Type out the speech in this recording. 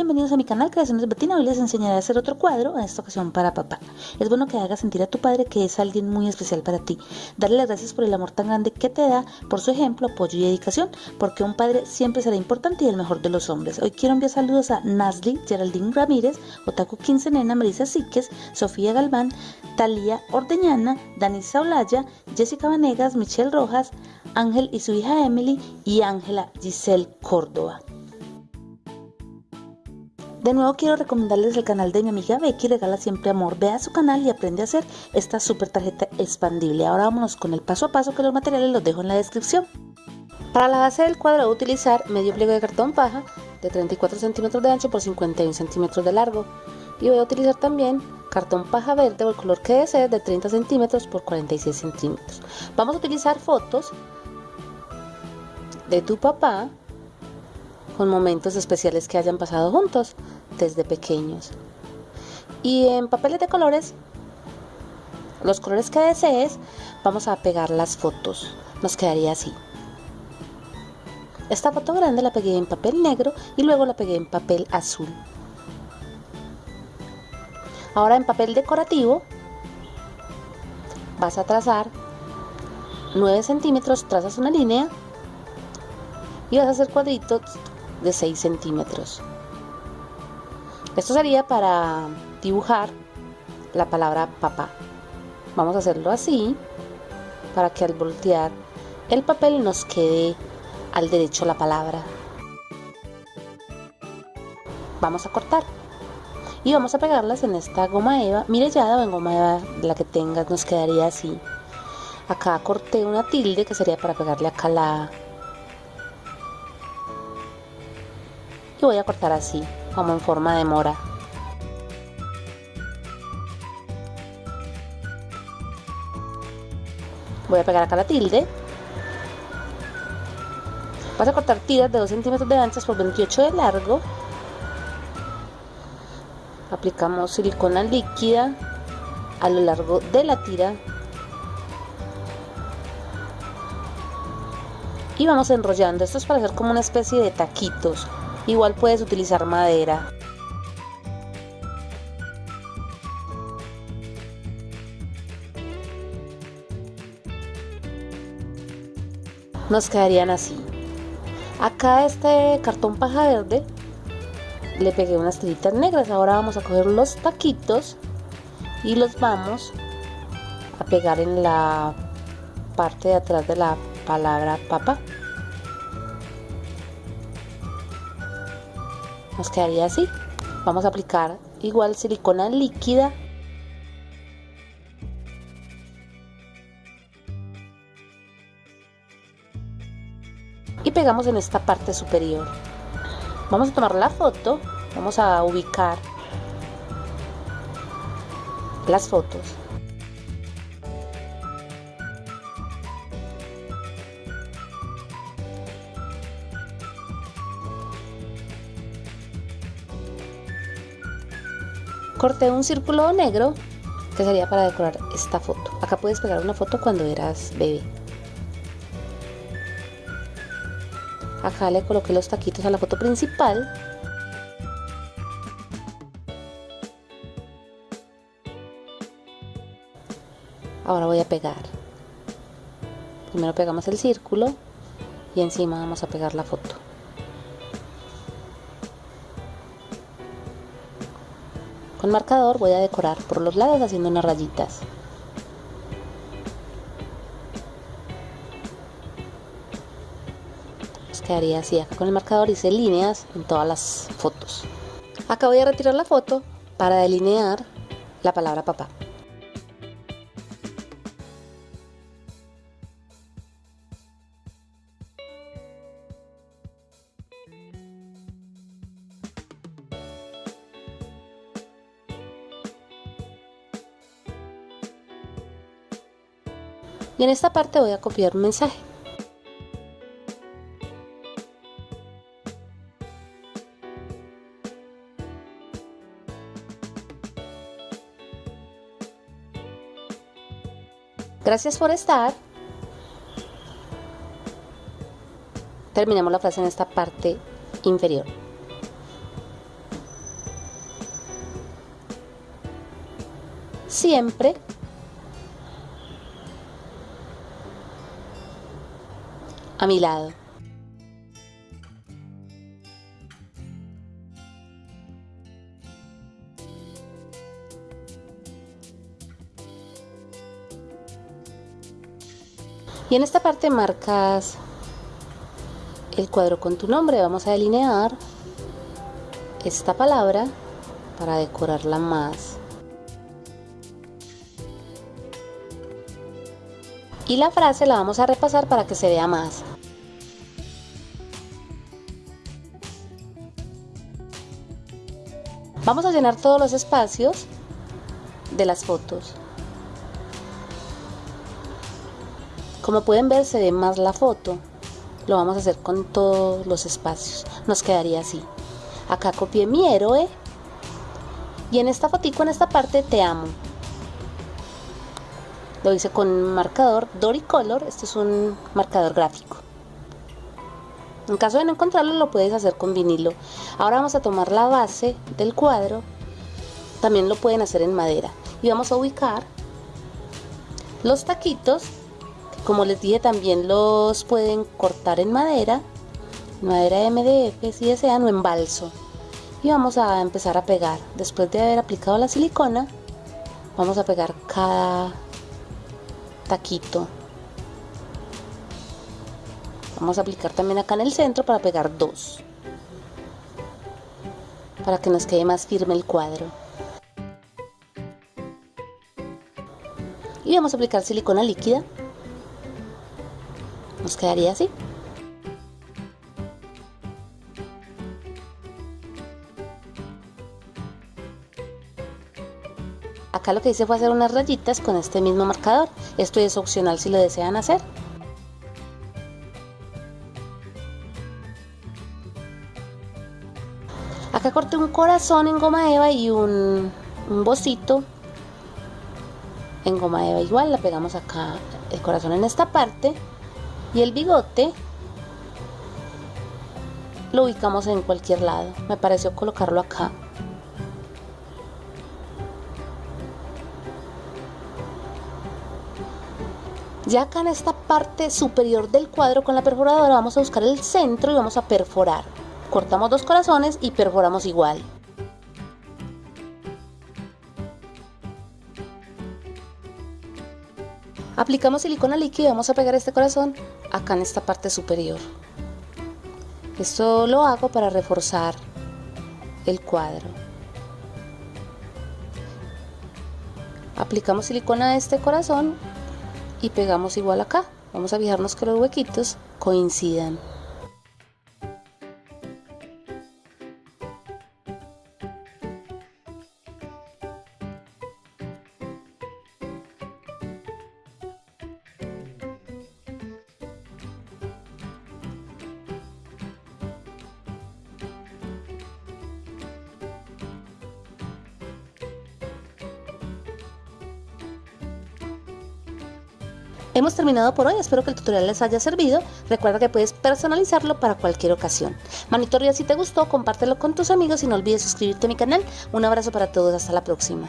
Bienvenidos a mi canal Creaciones Betina. Hoy les enseñaré a hacer otro cuadro, en esta ocasión para papá. Es bueno que hagas sentir a tu padre que es alguien muy especial para ti. Darle las gracias por el amor tan grande que te da, por su ejemplo, apoyo y dedicación, porque un padre siempre será importante y el mejor de los hombres. Hoy quiero enviar saludos a Nasli, Geraldine Ramírez, Otaku 15 Nena, Marisa Síquez, Sofía Galván, Talía Ordeñana, Danisa Olaya, Jessica Vanegas, Michelle Rojas, Ángel y su hija Emily y Ángela Giselle Córdoba. De nuevo quiero recomendarles el canal de mi amiga Becky Regala Siempre Amor. Ve a su canal y aprende a hacer esta super tarjeta expandible. Ahora vámonos con el paso a paso que los materiales los dejo en la descripción. Para la base del cuadro voy a utilizar medio pliego de cartón paja de 34 centímetros de ancho por 51 centímetros de largo. Y voy a utilizar también cartón paja verde o el color que desee de 30 centímetros por 46 centímetros. Vamos a utilizar fotos de tu papá con momentos especiales que hayan pasado juntos desde pequeños. Y en papeles de colores, los colores que desees, vamos a pegar las fotos. Nos quedaría así. Esta foto grande la pegué en papel negro y luego la pegué en papel azul. Ahora en papel decorativo vas a trazar 9 centímetros, trazas una línea y vas a hacer cuadritos de 6 centímetros. Esto sería para dibujar la palabra papá. Vamos a hacerlo así para que al voltear el papel nos quede al derecho la palabra. Vamos a cortar y vamos a pegarlas en esta goma eva mirellada o en goma eva la que tengas nos quedaría así. Acá corté una tilde que sería para pegarle acá la, y voy a cortar así, como en forma de mora. Voy a pegar acá la tilde. Vas a cortar tiras de 2 centímetros de anchas por 28 de largo. Aplicamos silicona líquida a lo largo de la tira. Y vamos enrollando. Esto es para hacer como una especie de taquitos. Igual puedes utilizar madera. Nos quedarían así. Acá este cartón paja verde le pegué unas tiritas negras. Ahora vamos a coger los taquitos y los vamos a pegar en la parte de atrás de la palabra papá. Nos quedaría así. Vamos a aplicar igual silicona líquida. Y pegamos en esta parte superior. Vamos a tomar la foto. Vamos a ubicar las fotos corté un círculo negro que sería para decorar esta foto. Acá puedes pegar una foto cuando eras bebé. Acá le coloqué los taquitos a la foto principal. Ahora voy a pegar. Primero pegamos el círculo y encima vamos a pegar la foto. Con marcador voy a decorar por los lados haciendo unas rayitas. Nos quedaría así. Acá con el marcador hice líneas en todas las fotos. Acá voy a retirar la foto para delinear la palabra papá. y en esta parte voy a copiar un mensaje. Gracias por estar. Terminamos la frase en esta parte inferior. Siempre a mi lado. Y en esta parte marcas el cuadro con tu nombre. Vamos a delinear esta palabra para decorarla más. Y la frase la vamos a repasar para que se vea más. Vamos a llenar todos los espacios de las fotos. Como pueden ver se ve más la foto. Lo vamos a hacer con todos los espacios. Nos quedaría así. Acá copié mi héroe. Y en esta fotico, en esta parte, te amo. Lo hice con marcador Doricolor. Este es un marcador gráfico. En caso de no encontrarlo, lo puedes hacer con vinilo. Ahora vamos a tomar la base del cuadro. También lo pueden hacer en madera. Y vamos a ubicar los taquitos como les dije, también los pueden cortar en madera, madera MDF si desean o en balso. Y vamos a empezar a pegar. Después de haber aplicado la silicona, vamos a pegar cada taquito. Vamos a aplicar también acá en el centro para pegar dos. Para que nos quede más firme el cuadro. Y vamos a aplicar silicona líquida nos quedaría así. Acá lo que hice fue hacer unas rayitas con este mismo marcador. Esto es opcional si lo desean hacer. Un corazón en goma eva y un, un bocito en goma eva igual. La pegamos acá el corazón en esta parte y el bigote lo ubicamos en cualquier lado. Me pareció colocarlo acá. Ya acá en esta parte superior del cuadro con la perforadora vamos a buscar el centro y vamos a perforar. Cortamos dos corazones y perforamos igual. Aplicamos silicona líquida y vamos a pegar este corazón acá en esta parte superior. Esto lo hago para reforzar el cuadro. Aplicamos silicona a este corazón y pegamos igual acá. Vamos a fijarnos que los huequitos coincidan. Hemos terminado por hoy, espero que el tutorial les haya servido. Recuerda que puedes personalizarlo para cualquier ocasión. Manito si te gustó, compártelo con tus amigos y no olvides suscribirte a mi canal. Un abrazo para todos, hasta la próxima.